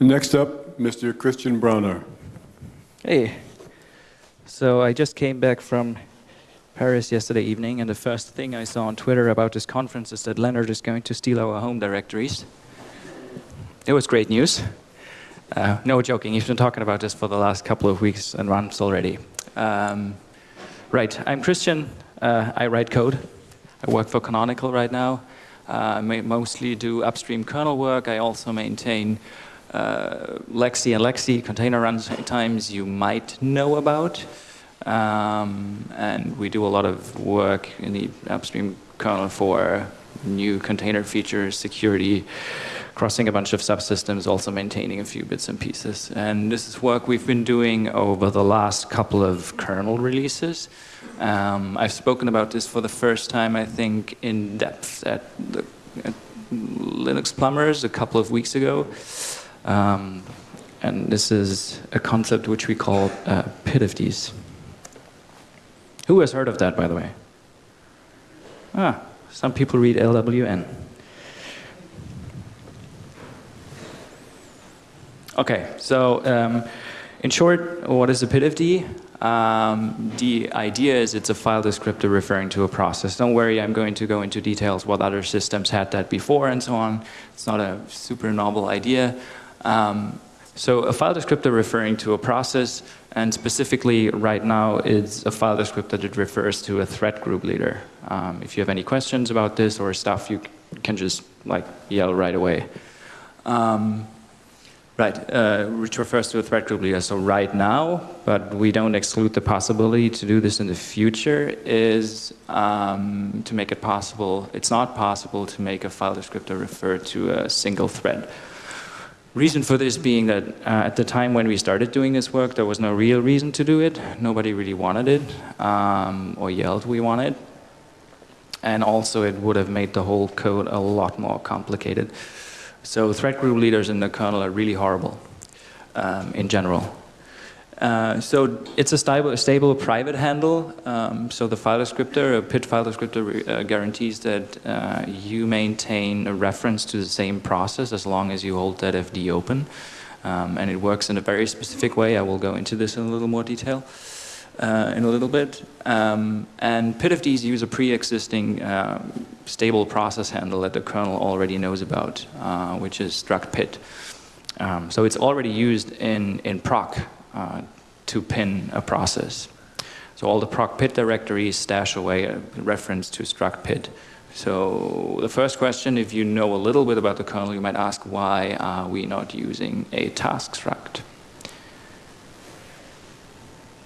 Next up, Mr. Christian Brauner. Hey, so I just came back from Paris yesterday evening, and the first thing I saw on Twitter about this conference is that Lennart is going to steal our home directories. It was great news. Uh, no joking, he's been talking about this for the last couple of weeks and months already. Um, right, I'm Christian. Uh, I write code. I work for Canonical right now. Uh, I mostly do upstream kernel work. I also maintain uh, LXC and LXD container runtimes you might know about. Um, and we do a lot of work in the upstream kernel for new container features, security, crossing a bunch of subsystems, also maintaining a few bits and pieces. And this is work we've been doing over the last couple of kernel releases. Um, I've spoken about this for the first time, I think, in depth at, the, at Linux Plumbers a couple of weeks ago. Um, and this is a concept which we call uh, PIDFDs. Who has heard of that, by the way? Ah, some people read LWN. Okay, so um, in short, what is a PIDFD? Um, the idea is it's a file descriptor referring to a process. Don't worry, I'm going to go into details what other systems had that before and so on. It's not a super novel idea. Um, so a file descriptor referring to a process, and specifically right now it's a file descriptor that refers to a thread group leader. Um, if you have any questions about this or stuff, you can just like yell right away. Um, right, uh, which refers to a thread group leader. So right now, but we don't exclude the possibility to do this in the future, is um, to make it possible, it's not possible to make a file descriptor refer to a single thread. Reason for this being that uh, at the time when we started doing this work, there was no real reason to do it. Nobody really wanted it um, or yelled we want it. And also it would have made the whole code a lot more complicated. So thread group leaders in the kernel are really horrible um, in general. Uh, so it's a stable, stable private handle. Um, so the file descriptor, a PID file descriptor, uh, guarantees that uh, you maintain a reference to the same process as long as you hold that FD open. Um, and it works in a very specific way. I will go into this in a little more detail uh, in a little bit. Um, and PIDFDs use a pre-existing uh, stable process handle that the kernel already knows about, which is struct pid. Um, so it's already used in, in proc uh, to pin a process. So all the proc pid directories stash away a reference to struct pid. So the first question, if you know a little bit about the kernel, you might ask, why are we not using a task struct?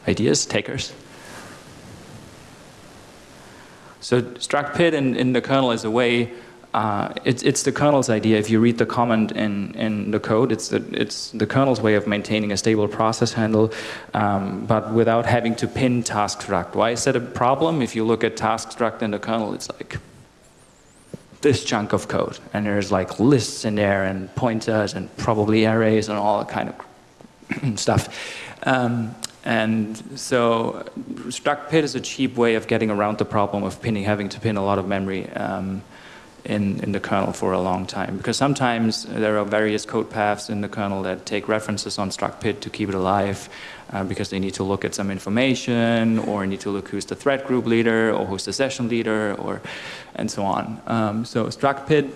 Ideas, takers? So struct pid in, in the kernel is a way uh, it's, it's the kernel's idea. If you read the comment in, in the code, it's the, it's the kernel's way of maintaining a stable process handle, um, but without having to pin task struct. Why is that a problem? If you look at task struct in the kernel, it's like this chunk of code, and there's like lists in there and pointers and probably arrays and all that kind of stuff. Um, and so struct pid is a cheap way of getting around the problem of pinning, having to pin a lot of memory. Um, in, in the kernel for a long time. Because sometimes there are various code paths in the kernel that take references on struct pid to keep it alive uh, because they need to look at some information or need to look who's the thread group leader or who's the session leader or and so on. Um, so struct pid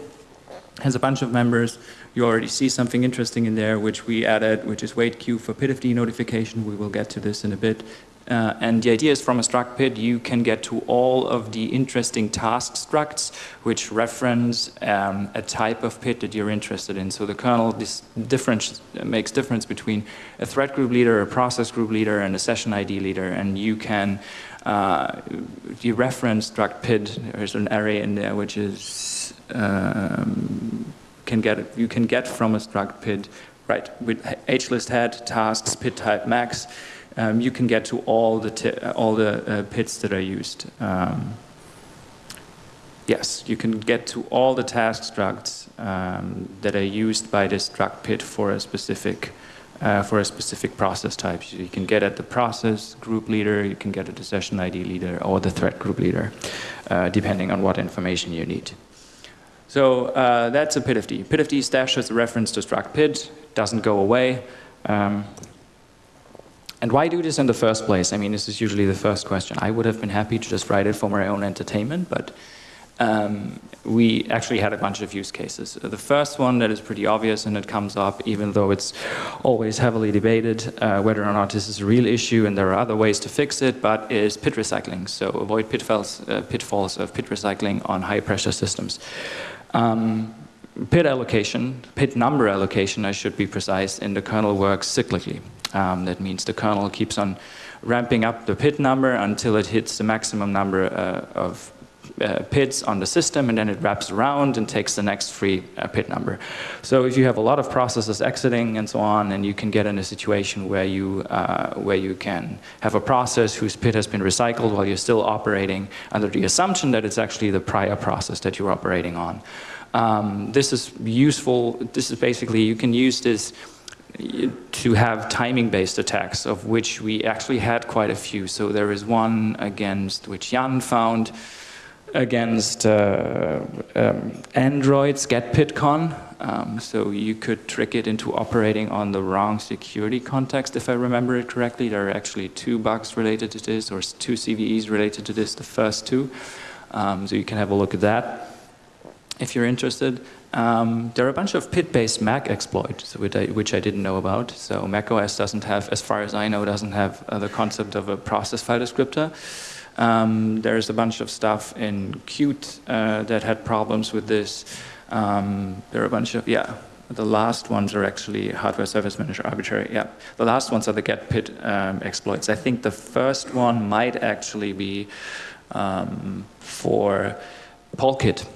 has a bunch of members. You already see something interesting in there which we added, which is wait queue for PIDFD notification. We will get to this in a bit. Uh, and the idea is from a struct pid you can get to all of the interesting task structs which reference um, a type of pid that you're interested in. So the kernel difference makes difference between a thread group leader, a process group leader, and a session ID leader. And you can uh, you reference struct pid. There's an array in there which is um, can get you can get from a struct pid right with hlist head tasks pid type max um, you can get to all the, all the uh, pids that are used. Um, yes, you can get to all the task structs um, that are used by this struct pid for a specific uh, for a specific process type. So you can get at the process group leader, you can get at the session ID leader, or the thread group leader, uh, depending on what information you need. So uh, that's a PIDFD. PIDFD stashes a reference to struct pid doesn't go away. Um, and why do this in the first place? I mean, this is usually the first question. I would have been happy to just write it for my own entertainment, but um, we actually had a bunch of use cases. The first one that is pretty obvious and it comes up even though it's always heavily debated uh, whether or not this is a real issue and there are other ways to fix it, but is pid recycling. So avoid pitfalls, uh, pitfalls of pid recycling on high pressure systems. Um, pid allocation, pid number allocation, I should be precise, in the kernel works cyclically. Um, that means the kernel keeps on ramping up the pid number until it hits the maximum number uh, of uh, pids on the system and then it wraps around and takes the next free uh, pid number. So if you have a lot of processes exiting and so on and you can get in a situation where you, uh, where you can have a process whose pid has been recycled while you're still operating under the assumption that it's actually the prior process that you're operating on. Um, this is useful, this is basically, you can use this to have timing-based attacks, of which we actually had quite a few. So there is one against which Jann found, against uh, um, Android's getpidcon. Um, so you could trick it into operating on the wrong security context, if I remember it correctly. There are actually two bugs related to this, or two CVEs related to this, the first two. Um, so you can have a look at that if you're interested. Um, there are a bunch of pid-based Mac exploits, which I, which I, didn't know about. So macOS doesn't have, as far as I know, doesn't have uh, the concept of a process file descriptor. Um, there's a bunch of stuff in Qt uh, that had problems with this. Um, there are a bunch of, yeah, the last ones are actually hardware service manager arbitrary. Yeah, the last ones are the get pid um, exploits. I think the first one might actually be um, for Polkit,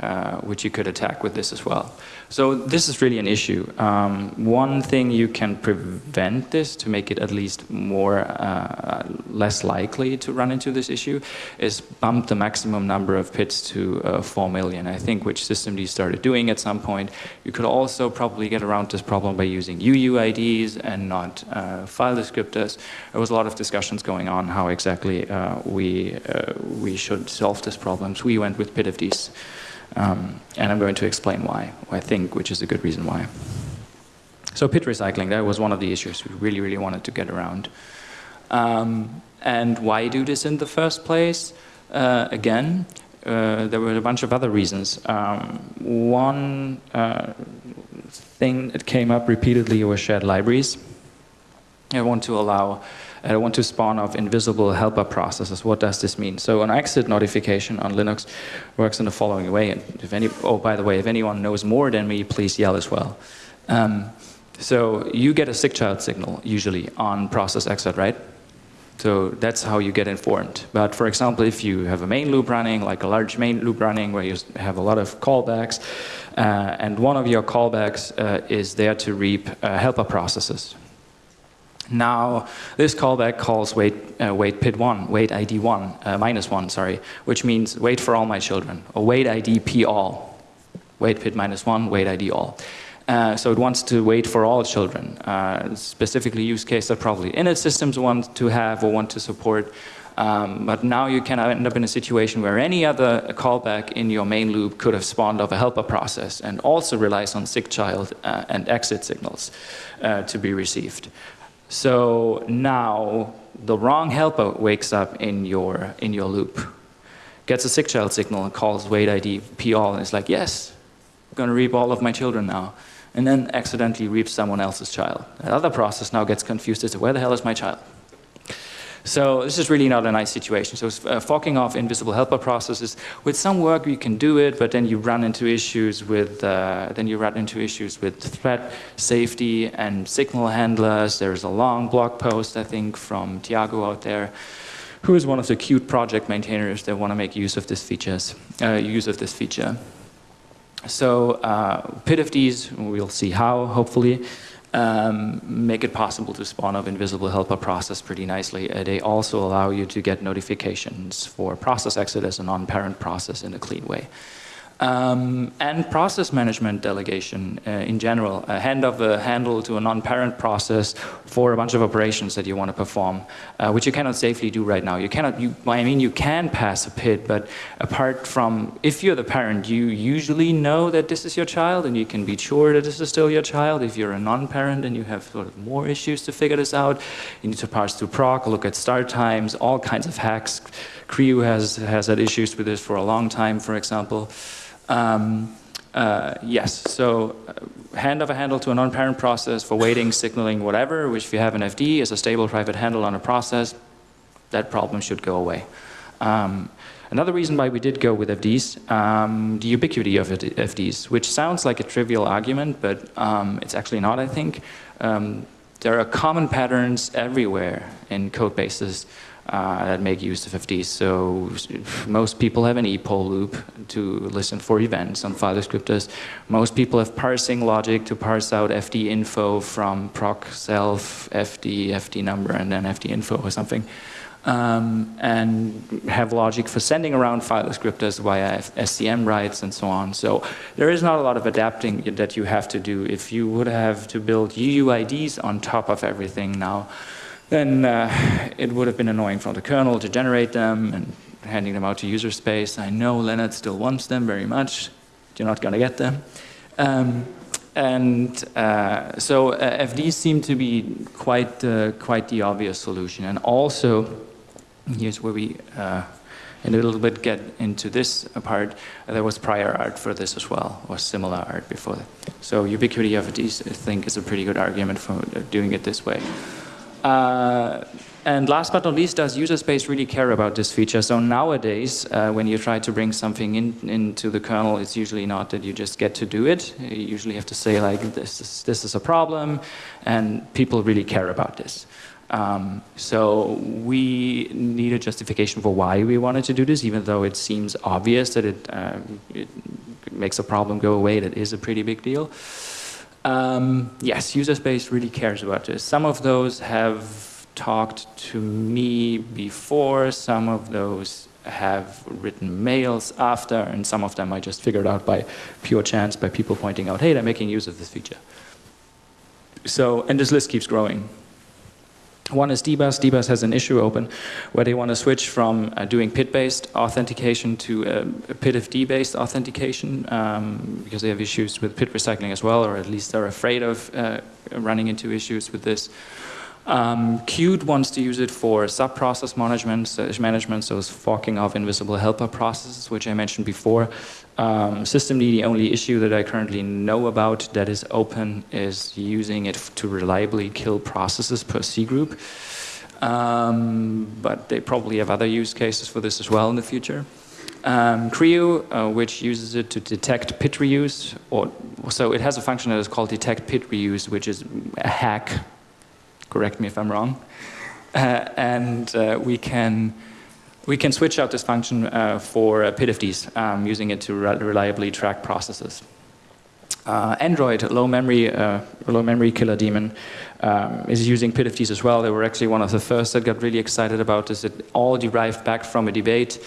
uh, which you could attack with this as well. So this is really an issue. Um, one thing you can prevent this to make it at least more, uh, less likely to run into this issue is bump the maximum number of pids to uh, 4 million. I think which systemd started doing at some point. You could also probably get around this problem by using UUIDs and not uh, file descriptors. There was a lot of discussions going on how exactly uh, we, we should solve this problem. So we went with pidfds. Um, and I'm going to explain why, I think, which is a good reason why. So pid recycling, that was one of the issues we really, really wanted to get around. Um, and why do this in the first place? Uh, again, uh, there were a bunch of other reasons. Um, one uh, thing that came up repeatedly was shared libraries. I want to allow I want to spawn off invisible helper processes. What does this mean? So an exit notification on Linux works in the following way. And if any, oh, by the way, if anyone knows more than me, please yell as well. Um, so you get a SIGCHILD signal usually on process exit, right? So that's how you get informed. But for example, if you have a main loop running, like a large main loop running where you have a lot of callbacks, uh, and one of your callbacks uh, is there to reap uh, helper processes, now, this callback calls wait, uh, wait pid 1, wait ID 1, uh, minus 1, sorry, which means wait for all my children, or wait ID p all, wait pid minus 1, wait ID all. Uh, so it wants to wait for all children. Uh, specifically use case that probably init systems want to have or want to support. Um, but now you can end up in a situation where any other callback in your main loop could have spawned off a helper process and also relies on SIGCHILD uh, and exit signals uh, to be received. So now the wrong helper wakes up in your, in your loop, gets a SIGCHILD signal and calls wait ID p all and it's like, yes, I'm going to reap all of my children now. And then accidentally reaps someone else's child. That other process now gets confused as to where the hell is my child? So this is really not a nice situation. So uh, forking off invisible helper processes, with some work you can do it, but then you run into issues with, uh, then you run into issues with thread safety and signal handlers. There's a long blog post, I think, from Thiago out there, who is one of the Qt project maintainers that want to make use of this features, uh, use of this feature. So uh, pidfds, we'll see how, hopefully um, make it possible to spawn up invisible helper process pretty nicely. Uh, they also allow you to get notifications for process exit as a non-parent process in a clean way. Um, and process management delegation uh, in general, a hand of a handle to a non-parent process for a bunch of operations that you want to perform, uh, which you cannot safely do right now. You cannot, you, I mean, you can pass a PID, but apart from, if you're the parent, you usually know that this is your child and you can be sure that this is still your child. If you're a non-parent and you have sort of more issues to figure this out, you need to parse through proc, look at start times, all kinds of hacks. CRIU has, has had issues with this for a long time, for example. Um, uh, yes, so uh, hand of a handle to a non-parent process for waiting, signaling, whatever, which if you have an FD is a stable private handle on a process, that problem should go away. Um, another reason why we did go with FDs, um, the ubiquity of FDs, which sounds like a trivial argument, but um, it's actually not, I think. Um, there are common patterns everywhere in code bases uh, that make use of FDs. So most people have an epoll loop to listen for events on file descriptors. Most people have parsing logic to parse out FD info from proc self, FD, FD number, and then FD info or something. Um, and have logic for sending around file descriptors via SCM rights and so on. So there is not a lot of adapting that you have to do. If you would have to build UUIDs on top of everything now, then uh, it would have been annoying for the kernel to generate them and handing them out to user space. I know Lennart still wants them very much. You're not going to get them. Um, and uh, so uh, FDs seem to be quite, uh, quite the obvious solution. And also, here's where we uh, in a little bit get into this part, there was prior art for this as well, or similar art before. that. So ubiquity of FDs, I think, is a pretty good argument for doing it this way. Uh, and last but not least, does user space really care about this feature? So nowadays, uh, when you try to bring something in, into the kernel, it's usually not that you just get to do it. You usually have to say like, this is, this is a problem, and people really care about this. Um, so we need a justification for why we wanted to do this, even though it seems obvious that it, uh, it makes a problem go away. That is a pretty big deal. Um, yes, user space really cares about this. Some of those have talked to me before, some of those have written mails after, and some of them I just figured out by pure chance by people pointing out, hey, they're making use of this feature. So, and this list keeps growing. One is DBus. DBus has an issue open where they want to switch from uh, doing PID-based authentication to uh, PID-FD-based authentication um, because they have issues with PID recycling as well, or at least they're afraid of uh, running into issues with this. Um, Qt wants to use it for sub-process management, management, so it's forking off invisible helper processes, which I mentioned before. Um, systemd, the only issue that I currently know about that is open is using it to reliably kill processes per C group. Um, but they probably have other use cases for this as well in the future. Um, CRIU, uh, which uses it to detect PID reuse, or so it has a function that is called detect PID reuse, which is a hack. Correct me if I'm wrong. Uh, and uh, we can we can switch out this function uh, for uh, PIDFDs, um, using it to re reliably track processes. Uh, Android, low memory, uh, low memory killer daemon, um, is using PIDFDs as well. They were actually one of the first that got really excited about this. It all derived back from a debate.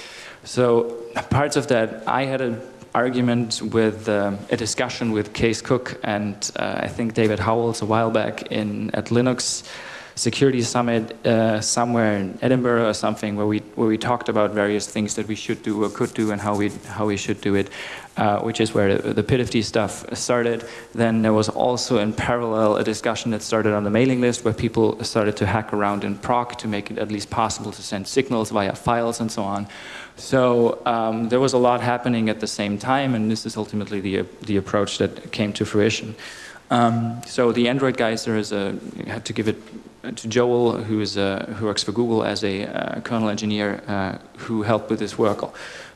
So parts of that, I had an argument with um, a discussion with Kees Cook and uh, I think David Howells a while back in at Linux security summit uh, somewhere in Edinburgh or something where we where we talked about various things that we should do or could do and how we how we should do it, uh, which is where the, the PIDFD stuff started. Then there was also in parallel a discussion that started on the mailing list where people started to hack around in proc to make it at least possible to send signals via files and so on. So um, there was a lot happening at the same time, and this is ultimately the the approach that came to fruition. Um, so the Android guys, there is a, have to give it to Joel, who is a, who works for Google as a uh, kernel engineer, uh, who helped with this work,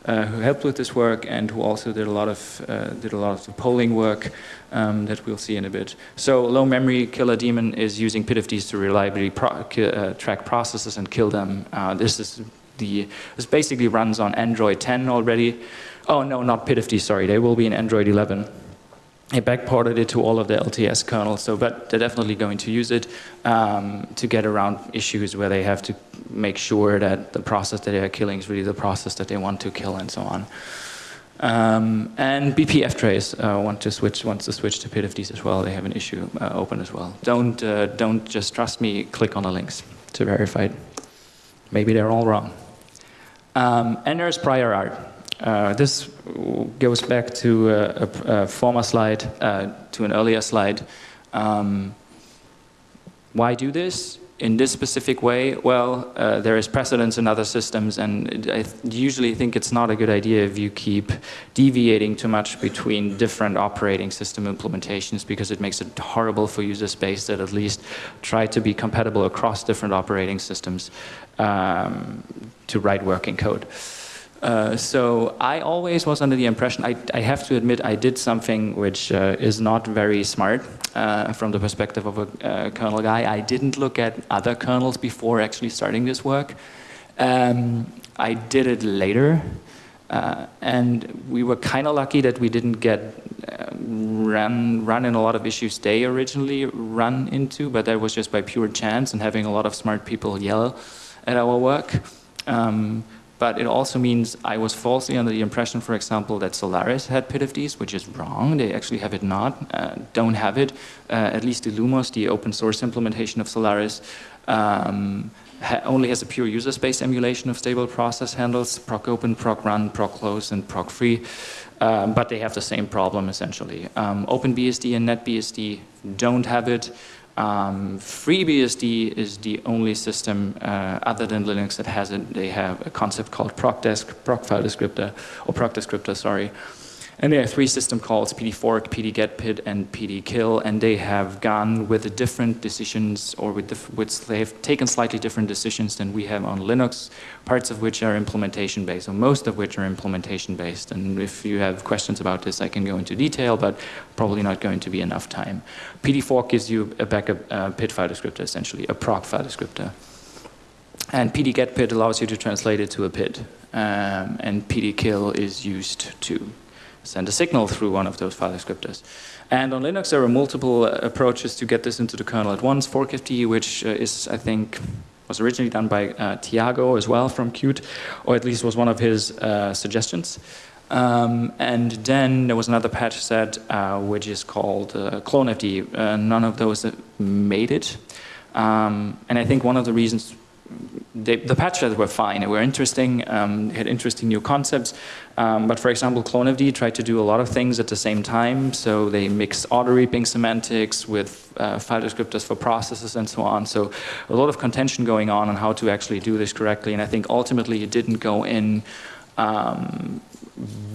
uh, who helped with this work, and who also did a lot of uh, did a lot of the polling work um, that we'll see in a bit. So low memory killer daemon is using PIDFDs to reliably pro uh, track processes and kill them. Uh, this is the this basically runs on Android 10 already. Oh no, not PIDFD. Sorry, they will be in Android 11. I backported it to all of the LTS kernels, so but they're definitely going to use it um, to get around issues where they have to make sure that the process that they are killing is really the process that they want to kill and so on. Um, and BPF trace uh, want to switch wants to switch to PIDFDs as well. They have an issue uh, open as well. Don't uh, don't just trust me. Click on the links to verify it. Maybe they're all wrong. Um, and there's prior art. Uh, this goes back to a, a, a former slide, uh, to an earlier slide. Um, why do this? in this specific way, well, uh, there is precedence in other systems, and I usually think it's not a good idea if you keep deviating too much between different operating system implementations because it makes it horrible for user space that at least try to be compatible across different operating systems um, to write working code. Uh, so I always was under the impression, I, I, have to admit, I did something which uh, is not very smart uh, from the perspective of a uh, kernel guy. I didn't look at other kernels before actually starting this work. Um, I did it later, uh, and we were kind of lucky that we didn't get run, run in a lot of issues they originally run into, but that was just by pure chance and having a lot of smart people yell at our work. Um, but it also means I was falsely under the impression, for example, that Solaris had PIDFDs, which is wrong. They actually have it not, uh, don't have it. Uh, at least the Illumos, the open source implementation of Solaris, um, ha only has a pure user space emulation of stable process handles, proc open, proc run, proc close, and proc free. Um, but they have the same problem essentially. Um, OpenBSD and NetBSD don't have it. Um, FreeBSD is the only system uh, other than Linux that has it. They have a concept called procdesc, proc file descriptor, or proc descriptor, sorry, and they have three system calls, pdfork, pdgetpid, and pdkill, and they have gone with different decisions, or with, with, they have taken slightly different decisions than we have on Linux, parts of which are implementation based, or most of which are implementation based. And if you have questions about this, I can go into detail, but probably not going to be enough time. pdfork gives you a backup uh, PID file descriptor, essentially, a proc file descriptor. And pdgetpid allows you to translate it to a PID. Um, and pdkill is used to send a signal through one of those file descriptors. And on Linux, there are multiple uh, approaches to get this into the kernel at once. ForkFD, which uh, is, I think, was originally done by uh, Thiago as well from Qt, or at least was one of his uh, suggestions. Um, and then there was another patch set, uh, which is called uh, CloneFD. none of those made it. Um, and I think one of the reasons they, the patches were fine, they were interesting, um, had interesting new concepts, um, but for example, CloneFD tried to do a lot of things at the same time, so they mixed auto-reaping semantics with uh, file descriptors for processes and so on, so a lot of contention going on on how to actually do this correctly, and I think ultimately it didn't go in um,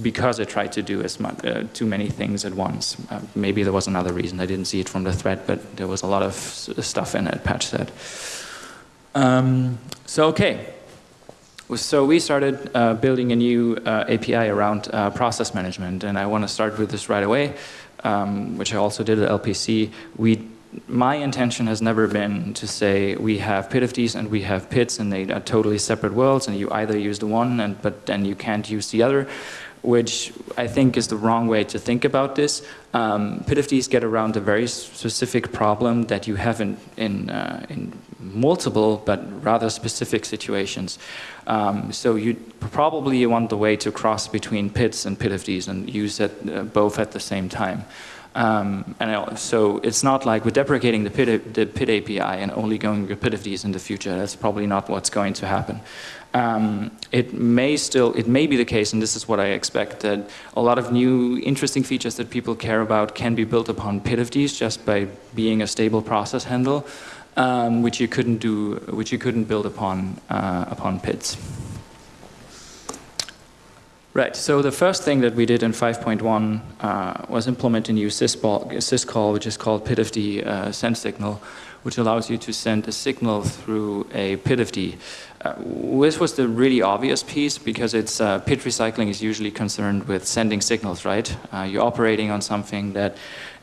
because it tried to do as much, uh, too many things at once. Uh, maybe there was another reason, I didn't see it from the thread, but there was a lot of stuff in that patch set. Um, so, okay. So we started uh, building a new uh, API around uh, process management, and I want to start with this right away, um, which I also did at LPC. We, my intention has never been to say we have PIDFDs and we have PIDs, and they are totally separate worlds, and you either use the one, and but then you can't use the other which I think is the wrong way to think about this. Um, PIDFDs get around a very specific problem that you have in, in, uh, in multiple but rather specific situations. Um, so you probably want the way to cross between PIDs and PIDFDs and use it uh, both at the same time. Um, and so it's not like we're deprecating the PID, the PID API and only going with PIDFDs in the future. That's probably not what's going to happen. Um, it may still, it may be the case, and this is what I expect, that a lot of new interesting features that people care about can be built upon PIDFDs just by being a stable process handle, um, which you couldn't do, which you couldn't build upon uh, upon PIDs. Right, so the first thing that we did in 5.1 uh, was implement a new syscall, syscall which is called PIDFD uh, send signal, which allows you to send a signal through a PIDFD. Uh, this was the really obvious piece because it's uh, PID recycling is usually concerned with sending signals, right? Uh, you're operating on something that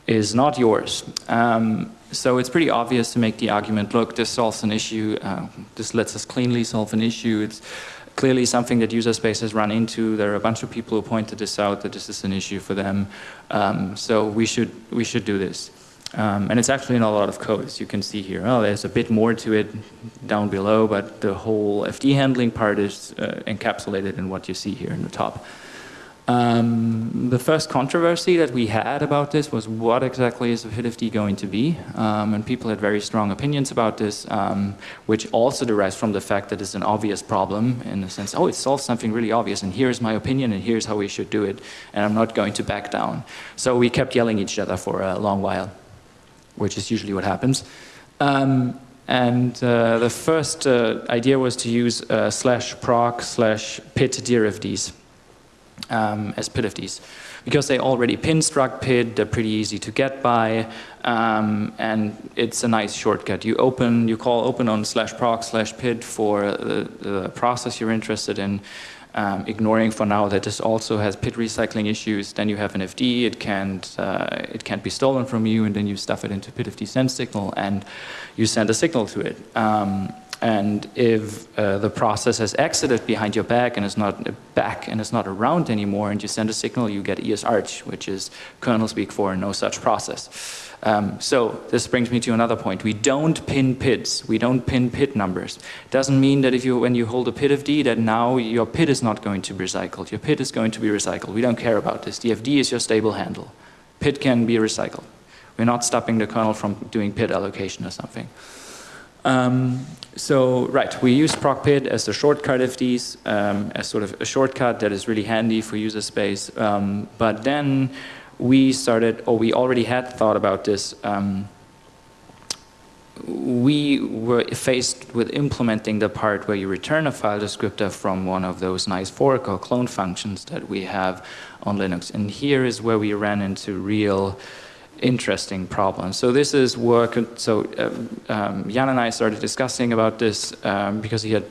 is not yours. Um, so it's pretty obvious to make the argument, look, this solves an issue, uh, this lets us cleanly solve an issue. It's, clearly something that user space has run into. There are a bunch of people who pointed this out that this is an issue for them. Um, so we should we should do this. Um, and it's actually in a lot of code, as you can see here. Oh, there's a bit more to it down below, but the whole FD handling part is uh, encapsulated in what you see here in the top. Um, the first controversy that we had about this was what exactly is a PID going to be? Um, and people had very strong opinions about this, um, which also derives from the fact that it's an obvious problem in the sense, oh, it solves something really obvious, and here's my opinion, and here's how we should do it, and I'm not going to back down. So we kept yelling at each other for a long while, which is usually what happens. Um, and uh, the first uh, idea was to use uh, slash proc slash pid dirfds um, as PID because they already pin struct PID, they're pretty easy to get by, um, and it's a nice shortcut. You open, you call open on slash proc slash PID for the, the process you're interested in, um, ignoring for now that this also has PID recycling issues. Then you have an FD, it can't, uh, it can't be stolen from you, and then you stuff it into PIDFD send signal, and you send a signal to it. And if uh, the process has exited behind your back and is not back and is not around anymore and you send a signal, you get ESRCH, which is kernel speak for no such process. Um, so this brings me to another point. We don't pin PIDs. We don't pin PID numbers. Doesn't mean that if you, when you hold a PIDFD that now your PID is not going to be recycled. Your PID is going to be recycled. We don't care about this. The FD is your stable handle. PID can be recycled. We're not stopping the kernel from doing PID allocation or something. Um, so, right, we use procpid as a shortcut of these, um, as sort of a shortcut that is really handy for user space. Um, but then we started, or we already had thought about this. Um, we were faced with implementing the part where you return a file descriptor from one of those nice fork or clone functions that we have on Linux. And here is where we ran into real interesting problem. So this is work, so um, um, Jann and I started discussing about this um, because he had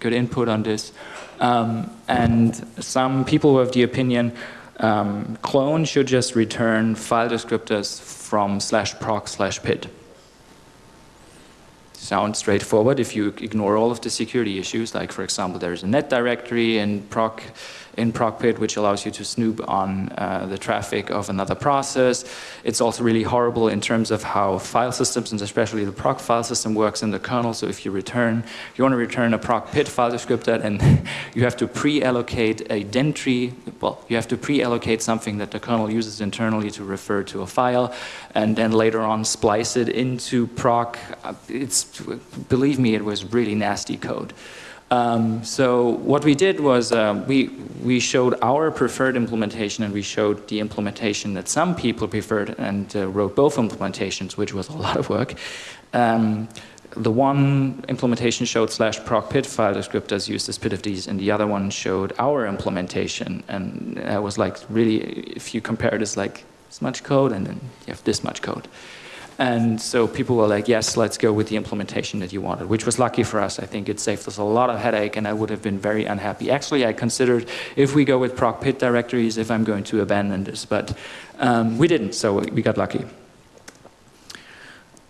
good input on this. Um, and some people were of the opinion um, clone should just return file descriptors from slash proc slash pid. Sounds straightforward if you ignore all of the security issues, like for example, there's a net directory and proc in ProcPid, which allows you to snoop on uh, the traffic of another process. It's also really horrible in terms of how file systems, and especially the proc file system works in the kernel. So if you return, you want to return a ProcPid file descriptor, and you have to pre-allocate a dentry, well, you have to pre-allocate something that the kernel uses internally to refer to a file, and then later on splice it into proc. It's, believe me, it was really nasty code. Um, so what we did was uh, we, we showed our preferred implementation and we showed the implementation that some people preferred and uh, wrote both implementations, which was a lot of work. Um, the one implementation showed slash proc pid file descriptors used as PIDFDs and the other one showed our implementation and it was like really, if you compare this like this much code and then you have this much code. And so people were like, yes, let's go with the implementation that you wanted, which was lucky for us. I think it saved us a lot of headache and I would have been very unhappy. Actually, I considered if we go with proc pid directories, if I'm going to abandon this, but um, we didn't, so we got lucky.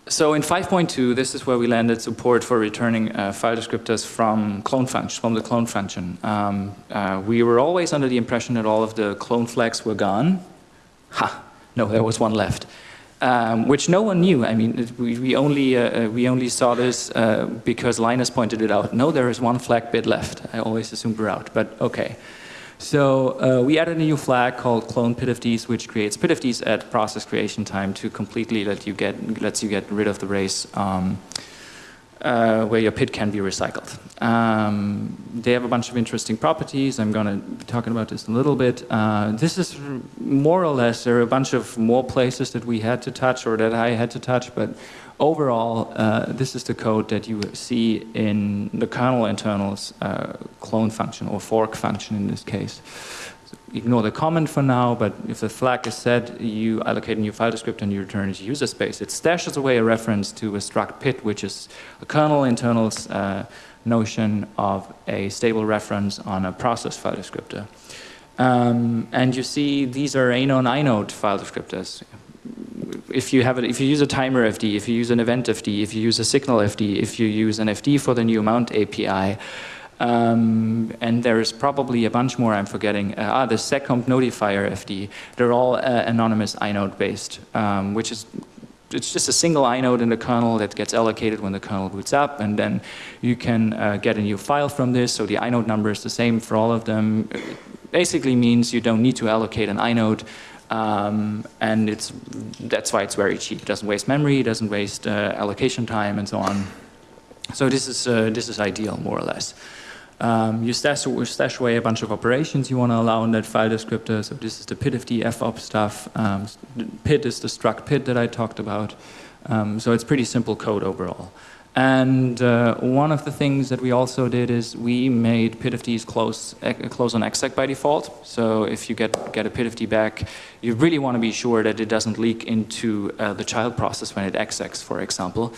So in 5.2, this is where we landed support for returning uh, file descriptors from clone function, from the clone function. Um, uh, we were always under the impression that all of the clone flags were gone. Ha, no, there was one left um, which no one knew. I mean, we, we only, uh, uh, we only saw this uh, because Linus pointed it out. No, there is one flag bit left. I always assumed we're out, but okay. So uh, we added a new flag called clone PIDFDs, which creates PIDFDs at process creation time to completely let you get, lets you get rid of the race. Um, uh, where your PID can be recycled. Um, they have a bunch of interesting properties. I'm going to be talking about this a little bit. Uh, this is more or less, there are a bunch of more places that we had to touch or that I had to touch, but overall, uh, this is the code that you see in the kernel internals uh, clone function or fork function in this case ignore the comment for now, but if the flag is set, you allocate a new file descriptor and you return it to user space. It stashes away a reference to a struct pid, which is a kernel internals uh, notion of a stable reference on a process file descriptor. Um, and you see these are anon inode file descriptors. If you have it, if you use a timer FD, if you use an event FD, if you use a signal FD, if you use an FD for the new mount API, um, and there's probably a bunch more I'm forgetting. Uh, ah, the seccomp notifier FD. They're all uh, anonymous inode based, um, which is it's just a single inode in the kernel that gets allocated when the kernel boots up, and then you can uh, get a new file from this. So the inode number is the same for all of them. basically means you don't need to allocate an inode, um, and it's that's why it's very cheap. It doesn't waste memory, it doesn't waste uh, allocation time, and so on. So this is uh, this is ideal, more or less. Um, you stash, stash, away a bunch of operations you want to allow in that file descriptor. So this is the pidfd fops stuff. Um, is the struct pid that I talked about. Um, so it's pretty simple code overall. And uh, one of the things that we also did is we made pidfds close, close on exec by default. So if you get, get a pidfd back, you really want to be sure that it doesn't leak into uh, the child process when it execs, for example.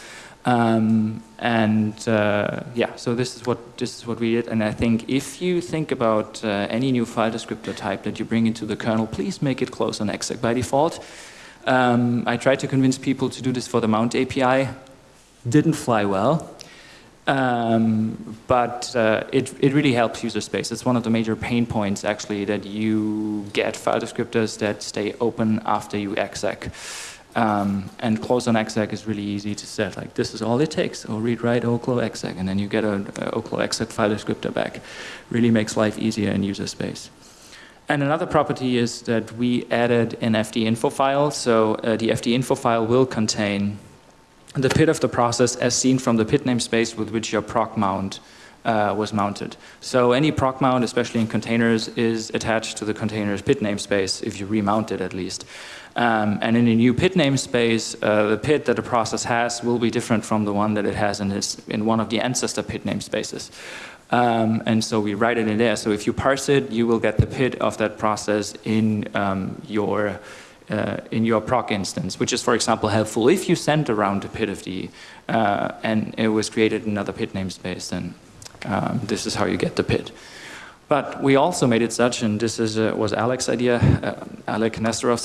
Um, and uh, yeah, so this is what this is what we did. And I think if you think about uh, any new file descriptor type that you bring into the kernel, please make it close on exec by default. Um, I tried to convince people to do this for the mount API. Didn't fly well. Um, but uh, it, it really helps user space. It's one of the major pain points actually that you get file descriptors that stay open after you exec. Um, and close on exec is really easy to set. Like this is all it takes. Or read write oclo exec, and then you get an oclo exec file descriptor back. Really makes life easier in user space. And another property is that we added an FD info file. So uh, the FD info file will contain the PID of the process as seen from the PID namespace with which your proc mount uh, was mounted. So any proc mount, especially in containers, is attached to the container's PID namespace, if you remount it at least. Um, and in a new PID namespace, uh, the PID that a process has will be different from the one that it has in, in one of the ancestor PID namespaces. Um, and so we write it in there. So if you parse it, you will get the PID of that process in um, your uh, in your proc instance, which is, for example, helpful if you send around a PID of the uh, and it was created in another PID namespace, then um, this is how you get the PID. But we also made it such, and this is, uh, was Alex's idea, uh, Alec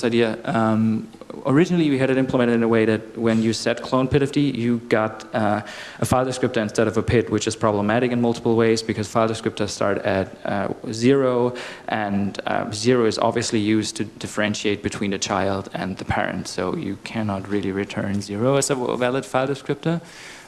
idea. Um, originally, we had it implemented in a way that when you set clone pidfd, you got uh, a file descriptor instead of a PID, which is problematic in multiple ways because file descriptors start at uh, zero, and uh, zero is obviously used to differentiate between the child and the parent. So you cannot really return zero as a valid file descriptor.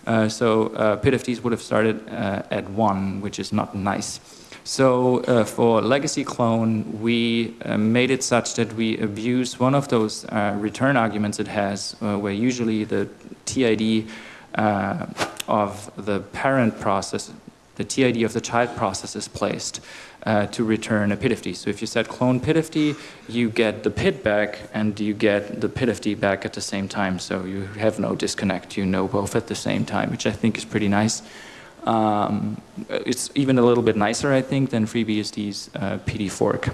Uh, so pidfds would have started at one, which is not nice. So uh, for legacy clone, we uh, made it such that we abuse one of those uh, return arguments it has, uh, where usually the TID uh, of the parent process, the TID of the child process is placed uh, to return a pidfd. So if you set clone pidfd, you get the PID back and you get the pidfd back at the same time. So you have no disconnect, you know both at the same time, which I think is pretty nice. Um, it's even a little bit nicer, I think, than FreeBSD's uh, PD fork.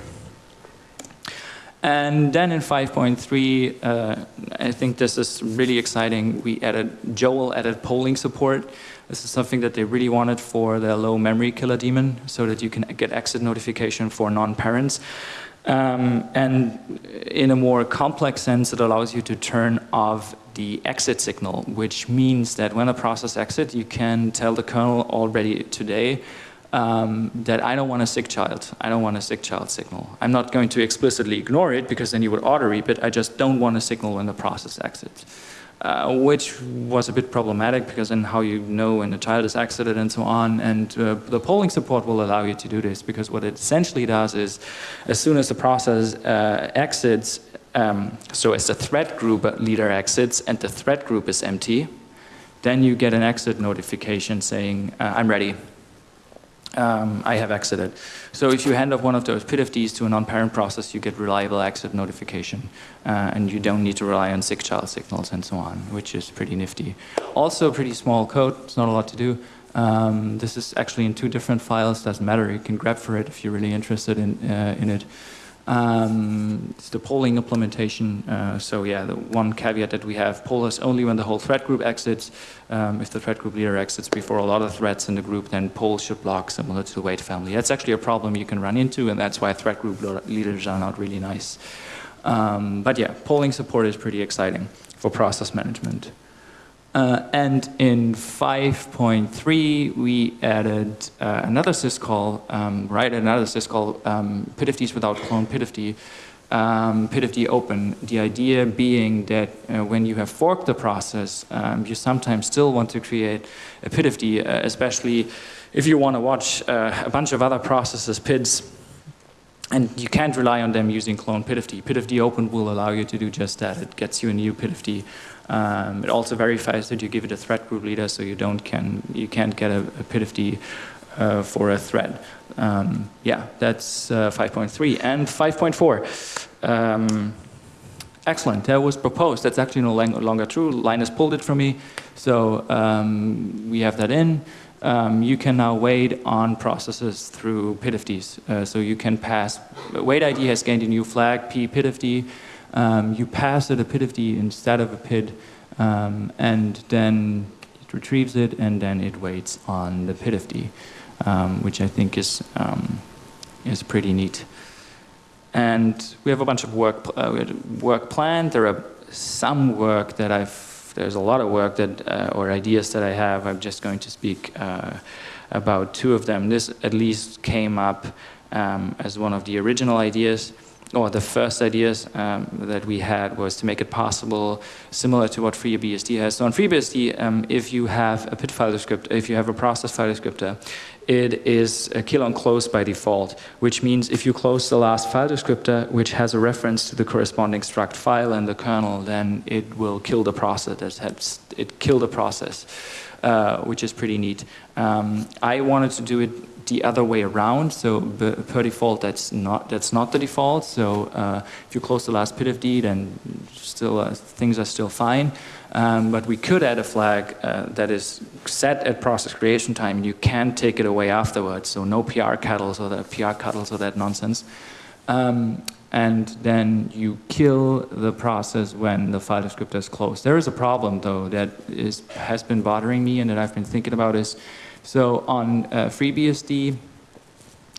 And then in 5.3, uh, I think this is really exciting. We added, Joel added polling support. This is something that they really wanted for the low memory killer daemon so that you can get exit notification for non-parents. Um, and in a more complex sense, it allows you to turn off the exit signal, which means that when a process exits, you can tell the kernel already today um, that I don't want a SIGCHILD. I don't want a SIGCHILD signal. I'm not going to explicitly ignore it because then you would auto-reap it. I just don't want a signal when the process exits. Uh, which was a bit problematic because then how you know when the child is exited and so on. And uh, the polling support will allow you to do this because what it essentially does is as soon as the process uh, exits, um, so as the thread group leader exits and the thread group is empty, then you get an exit notification saying, uh, I'm ready. Um, I have exited. So if you hand off one of those pidfds to a non-parent process, you get reliable exit notification. Uh, and you don't need to rely on SIGCHILD signals and so on, which is pretty nifty. Also pretty small code, it's not a lot to do. Um, this is actually in two different files, doesn't matter, you can grab for it if you're really interested in, uh, in it. Um, it's the polling implementation. Uh, so yeah, the one caveat that we have, poll us only when the whole thread group exits. Um, if the thread group leader exits before a lot of threads in the group, then poll should block similar to the wait family. That's actually a problem you can run into, and that's why thread group leaders are not really nice. Um, but yeah, polling support is pretty exciting for process management. Uh, and in 5.3, we added uh, another syscall, um, right, another syscall, um, pidfds without clone pidfd, um, pidfd open. The idea being that uh, when you have forked the process, um, you sometimes still want to create a pidfd, uh, especially if you want to watch uh, a bunch of other processes PIDs and you can't rely on them using clone PIDFD. PIDFD open will allow you to do just that. It gets you a new PIDFD. Um, it also verifies that you give it a thread group leader, so you don't can you can't get a, a PIDFD uh, for a thread. Um, yeah, that's uh, 5.3 and 5.4. Um, excellent. That was proposed. That's actually no longer true. Linus pulled it from me, so um, we have that in um, you can now wait on processes through PIDFDs. Uh, so you can pass, wait ID has gained a new flag, p PIDFD. Um, you pass it a PIDFD instead of a PID, um, and then it retrieves it, and then it waits on the PIDFD, um, which I think is, um, is pretty neat. And we have a bunch of work, uh, work planned. There are some work that I've there's a lot of work that, uh, or ideas that I have. I'm just going to speak uh, about two of them. This at least came up um, as one of the original ideas or the first ideas um, that we had was to make it possible, similar to what FreeBSD has. So on FreeBSD, um, if you have a PID file descriptor, if you have a process file descriptor, it is a kill on close by default, which means if you close the last file descriptor, which has a reference to the corresponding struct file in the kernel, then it will kill the process. That has, it kill the process, uh, which is pretty neat. Um, I wanted to do it the other way around. So per default, that's not that's not the default. So uh, if you close the last PIDFD, then still uh, things are still fine. Um, but we could add a flag uh, that is set at process creation time, you can take it away afterwards. So no prctls or that PR or that nonsense. Um, and then you kill the process when the file descriptor is closed. There is a problem though that is has been bothering me and that I've been thinking about is so on uh, FreeBSD,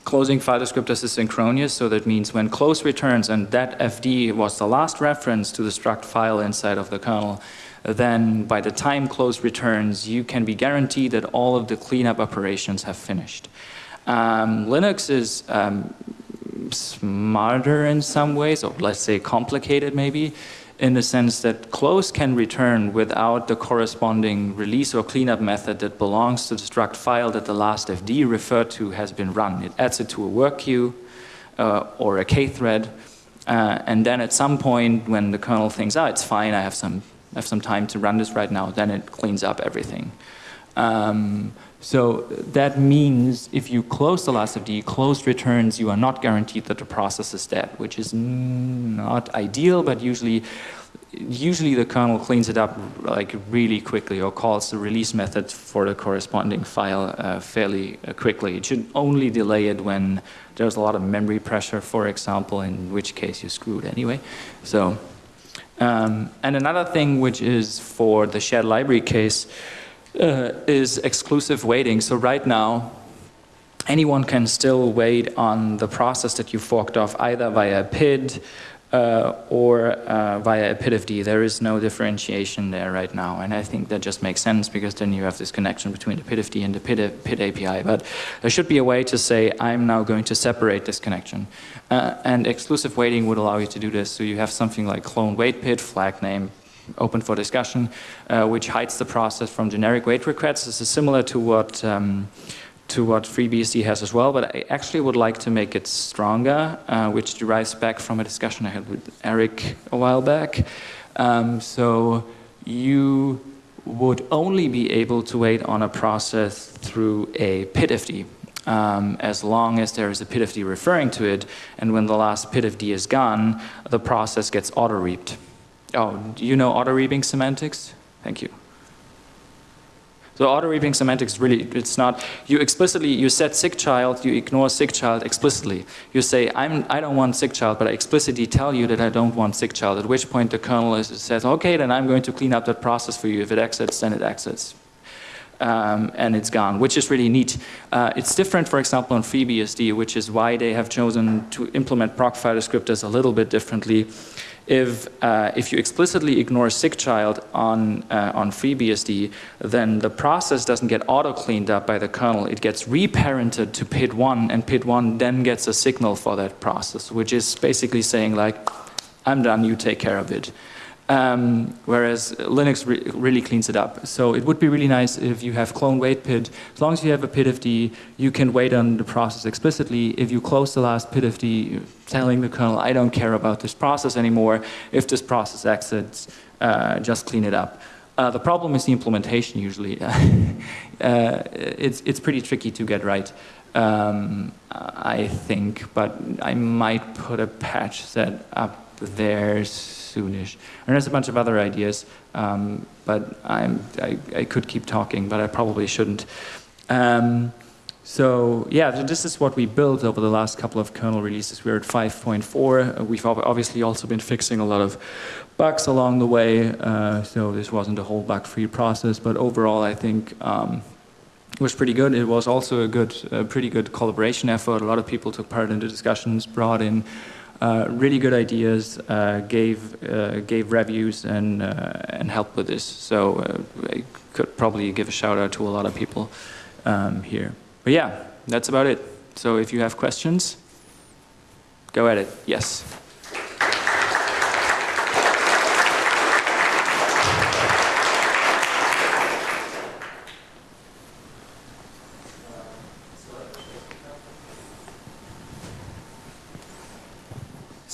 closing file descriptors is synchronous, so that means when close returns, and that FD was the last reference to the struct file inside of the kernel, then by the time close returns, you can be guaranteed that all of the cleanup operations have finished. Um, Linux is um, smarter in some ways, or let's say complicated maybe, in the sense that close can return without the corresponding release or cleanup method that belongs to the struct file that the last FD referred to has been run. It adds it to a work queue uh, or a K thread, uh, and then at some point when the kernel thinks, ah, it's fine, I have some, have some time to run this right now, then it cleans up everything. Um, so that means if you close the last FD, closed returns, you are not guaranteed that the process is dead, which is not ideal, but usually usually the kernel cleans it up like really quickly or calls the release method for the corresponding file uh, fairly uh, quickly. It should only delay it when there's a lot of memory pressure, for example, in which case you're screwed anyway. So, um, and another thing which is for the shared library case, uh, is exclusive waiting. So right now, anyone can still wait on the process that you forked off either via a PID uh, or uh, via a PIDFD. There is no differentiation there right now, and I think that just makes sense because then you have this connection between the PIDFD and the PID, PID API. But there should be a way to say, I'm now going to separate this connection. Uh, and exclusive waiting would allow you to do this. So you have something like clone wait PID, flag name, open for discussion, uh, which hides the process from generic wait requests. This is similar to what um, to what FreeBSD has as well, but I actually would like to make it stronger, uh, which derives back from a discussion I had with Eric a while back. Um, so you would only be able to wait on a process through a PIDFD. Um, as long as there is a PIDFD referring to it, and when the last PIDFD is gone, the process gets auto-reaped. Oh, do you know auto-reaping semantics? Thank you. So auto-reaping semantics really, it's not, you explicitly, you set SIGCHILD, you ignore SIGCHILD explicitly. You say, I'm, I don't want SIGCHILD, but I explicitly tell you that I don't want SIGCHILD, at which point the kernel is, says, okay, then I'm going to clean up that process for you. If it exits, then it exits. Um, and it's gone, which is really neat. Uh, it's different, for example, on FreeBSD, which is why they have chosen to implement proc file descriptors a little bit differently if, uh, if you explicitly ignore SIGCHILD on, uh, on FreeBSD, then the process doesn't get auto-cleaned up by the kernel. It gets reparented to PID1, and PID1 then gets a signal for that process, which is basically saying like, I'm done, you take care of it. Um, whereas Linux re really cleans it up. So it would be really nice if you have clone wait PID. As long as you have a PIDFD, you can wait on the process explicitly. If you close the last PIDFD, telling the kernel, I don't care about this process anymore. If this process exits, uh, just clean it up. Uh, the problem is the implementation usually. uh, it's, it's pretty tricky to get right, um, I think, but I might put a patch set up there soonish. And there's a bunch of other ideas, um, but I'm, I, I, could keep talking, but I probably shouldn't. Um, so yeah, this is what we built over the last couple of kernel releases. We're at 5.4. We've obviously also been fixing a lot of bugs along the way, uh, so this wasn't a whole bug-free process, but overall I think um, it was pretty good. It was also a good, a pretty good collaboration effort. A lot of people took part in the discussions, brought in uh, really good ideas, uh, gave uh, gave reviews and uh, and helped with this. So uh, I could probably give a shout out to a lot of people um, here. But yeah, that's about it. So if you have questions, go at it. Yes.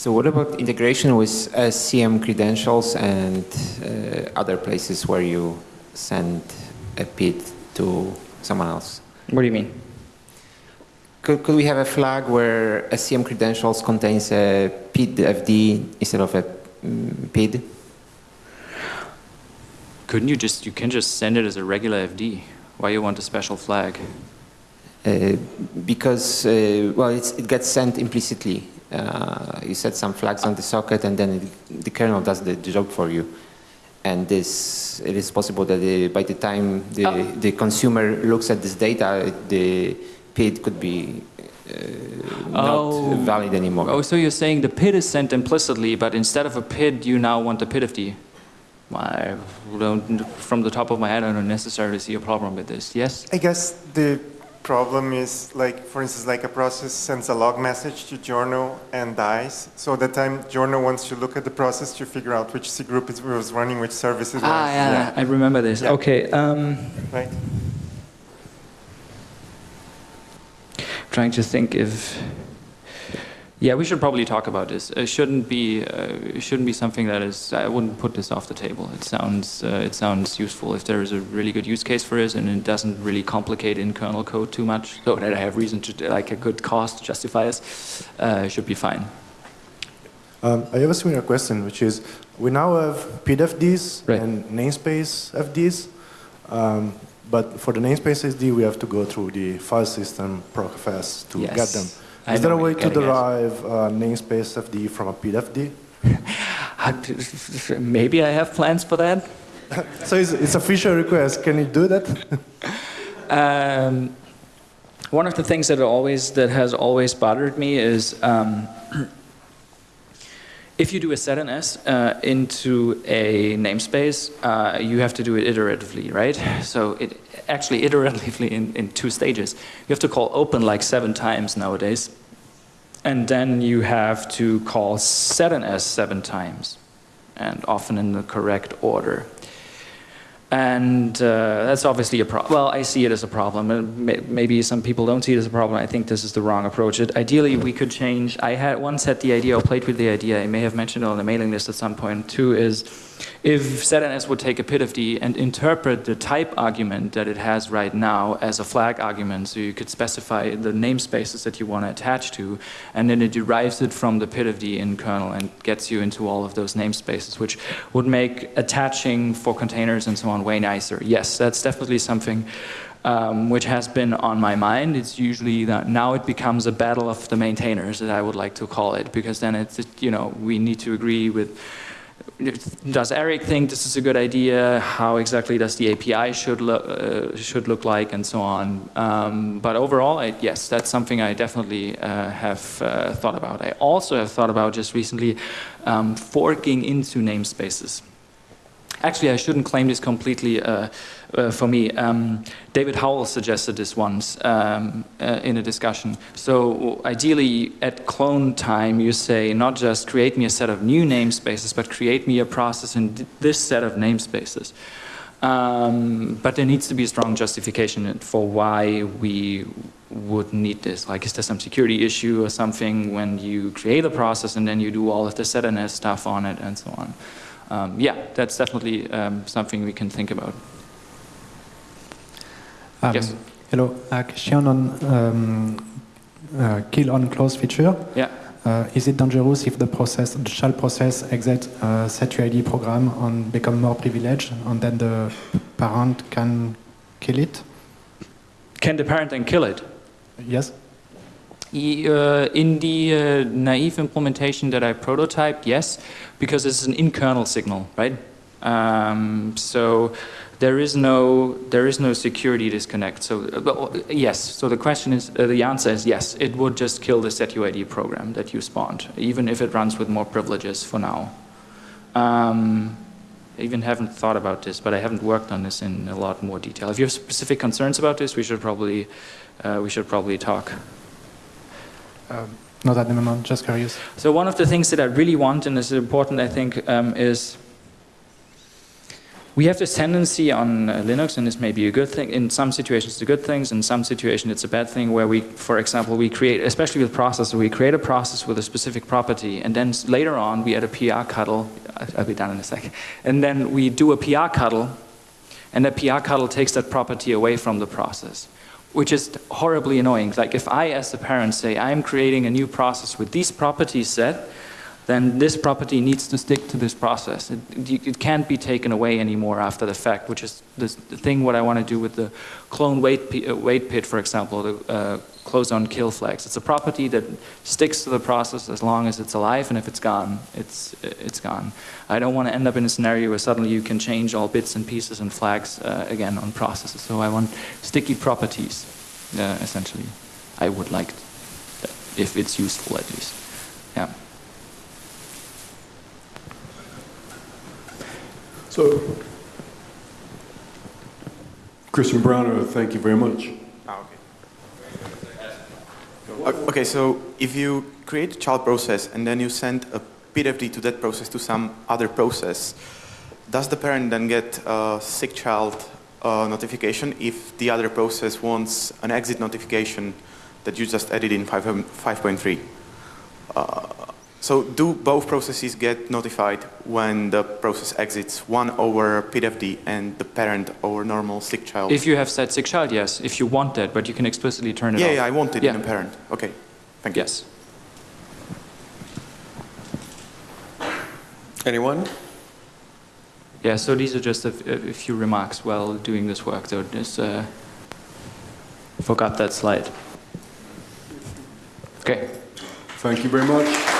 So what about integration with SCM credentials and uh, other places where you send a PID to someone else? What do you mean? Could, could we have a flag where SCM credentials contains a PID FD instead of a um, PID? Couldn't you just, you can just send it as a regular FD. Why you want a special flag? Uh, because, uh, well, it gets sent implicitly uh, you set some flags on the socket and then it, the kernel does the job for you. And this, it is possible that the, by the time the, oh. the consumer looks at this data, the PID could be uh, oh. not valid anymore. Oh, so you're saying the PID is sent implicitly, but instead of a PID, you now want a PIDFD? I don't, from the top of my head, I don't necessarily see a problem with this. Yes? I guess the problem is like, for instance, like a process sends a log message to journal and dies. So the time journal wants to look at the process to figure out which C group it was running, which services. Ah, yeah, yeah, I remember this. Yeah. Okay. Um, right. Trying to think if yeah, we should probably talk about this. It shouldn't be uh, shouldn't be something that is. I wouldn't put this off the table. It sounds uh, it sounds useful if there is a really good use case for it and it doesn't really complicate in kernel code too much, so that I have reason to like a good cost to justify it. Uh, should be fine. Um, I have a similar question, which is we now have PIDFDs right. and namespace FDs. Um, but for the namespace FD, we have to go through the file system procfs to yes. get them. Is there a way to derive uh, namespace FD from a PIDFD? Maybe I have plans for that. so it's, it's, a feature request. Can you do that? um, one of the things that always that has always bothered me is um, if you do a set setns uh, into a namespace, uh, you have to do it iteratively, right? So it actually iteratively in, in two stages. You have to call open like seven times nowadays. And then you have to call setns seven times, and often in the correct order. And uh, that's obviously a problem. Well, I see it as a problem. Maybe some people don't see it as a problem. I think this is the wrong approach. It, ideally, we could change. I had once had the idea, or played with the idea, I may have mentioned it on the mailing list at some point too, is if setns would take a PIDFD and interpret the type argument that it has right now as a flag argument, so you could specify the namespaces that you want to attach to, and then it derives it from the PIDFD in kernel and gets you into all of those namespaces, which would make attaching for containers and so on way nicer. Yes, that's definitely something um, which has been on my mind. It's usually that now it becomes a battle of the maintainers that I would like to call it, because then it's, you know, we need to agree with does Eric think this is a good idea? How exactly does the API should look uh, should look like, and so on. Um, but overall, I, yes, that's something I definitely uh, have uh, thought about. I also have thought about just recently um, forking into namespaces. Actually, I shouldn't claim this completely uh, uh, for me. Um, David Howells suggested this once um, uh, in a discussion. So ideally, at clone time, you say not just create me a set of new namespaces, but create me a process in this set of namespaces. Um, but there needs to be a strong justification for why we would need this. Like, is there some security issue or something when you create a process and then you do all of the setns stuff on it and so on? Um, yeah, that's definitely um, something we can think about. Um, Yes. Hello. A question on um, uh, kill on close feature. Yeah. Uh, is it dangerous if the process, the shell process exit uh, set UID program and become more privileged and then the parent can kill it? Can the parent then kill it? Yes? Uh, in the uh, naive implementation that I prototyped, yes, because it's an in-kernel signal, right? Um, so there is no there is no security disconnect. So uh, yes. So the question is uh, the answer is yes. It would just kill the setuid program that you spawned, even if it runs with more privileges for now. Um, I even haven't thought about this, but I haven't worked on this in a lot more detail. If you have specific concerns about this, we should probably uh, we should probably talk. Um, not at the moment, just curious. So one of the things that I really want, and this is important, I think, um, is we have this tendency on uh, Linux, and this may be a good thing. In some situations, it's a good thing. In some situations, it's a bad thing. Where we, for example, we create, especially with processor, we create a process with a specific property, and then later on, we add a prctl. I'll be done in a second. And then we do a prctl, and that prctl takes that property away from the process, which is horribly annoying. Like if I, as a parent, say I'm creating a new process with these properties set, then this property needs to stick to this process. It, it- can't be taken away anymore after the fact, which is this, the thing what I want to do with the clone weight, uh, PID, for example, the uh, close on kill flags. It's a property that sticks to the process as long as it's alive, and if it's gone, it's, it's gone. I don't want to end up in a scenario where suddenly you can change all bits and pieces and flags uh, again on processes. So I want sticky properties, uh, essentially. I would like that, if it's useful at least. Yeah. So, Christian Brauner, thank you very much. Okay. So if you create a child process and then you send a PWD to that process to some other process, does the parent then get a SIGCHILD uh, notification if the other process wants an exit notification that you just added in 5, um, 5.3? Uh, so do both processes get notified when the process exits, one over PWD and the parent over normal SIGCHILD? If you have set SIGCHILD, yes. If you want that, but you can explicitly turn it yeah, off. yeah, I want it Yeah. in a parent. Okay, thank you. Yes. Anyone? Yeah, so these are just a, a few remarks while doing this work. So just uh, forgot that slide. Okay. Thank you very much.